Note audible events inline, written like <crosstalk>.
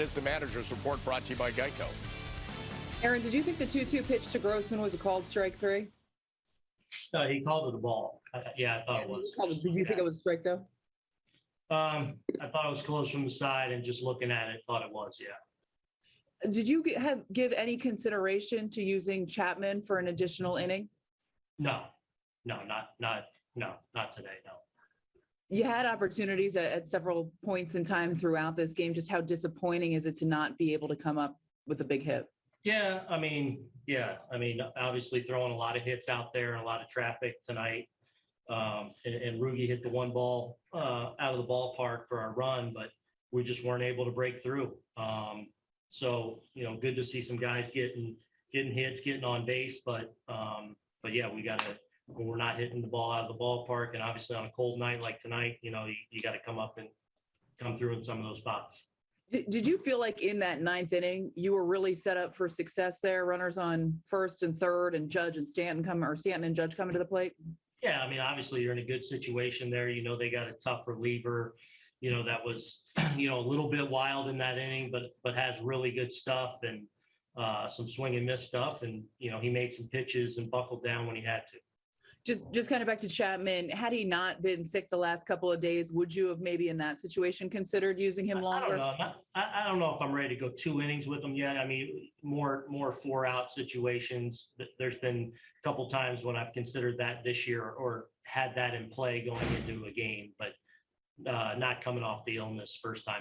Is the manager's report brought to you by Geico. Aaron, did you think the 2 2 pitch to Grossman was a called strike three? No, he called it a ball. I- I- Yeah, I thought it was. Called it- Did you think it was a strike though? Um, I thought it was close from the side and just looking at it, thought it was, yeah. Did you g- have, give any consideration to using Chapman for an additional inning? No, no, not, not, no, not today, no. You had opportunities at, at several points in time throughout this game. Just how disappointing is it to not be able to come up with a big hit? Yeah, I mean, yeah, I mean, obviously throwing a lot of hits out there and a lot of traffic tonight. Um, and, and Rougie hit the one ball, uh, out of the ballpark for our run, but we just weren't able to break through. Um, so, you know, good to see some guys getting, getting hits, getting on base, but, um, but yeah, we gotta, when we're not hitting the ball out of the ballpark and obviously on a cold night like tonight, you know, you, you gotta come up and come through in some of those spots. Did, did you feel like in that ninth inning, you were really set up for success there? Runners on first and third and Judge and Stanton come, or Stanton and Judge coming to the plate? Yeah, I mean, obviously you're in a good situation there. You know, they got a tough reliever, you know, that was, <clears throat> you know, a little bit wild in that inning, but, but has really good stuff and uh, some swing and miss stuff. And, you know, he made some pitches and buckled down when he had to. Just, just kind of back to Chapman, had he not been sick the last couple of days, would you have maybe in that situation considered using him I- I don't longer? know. I, I don't know if I'm ready to go two innings with him yet. I mean, more, more four out situations. There's been a couple times when I've considered that this year or had that in play going into a game, but uh, not coming off the illness first time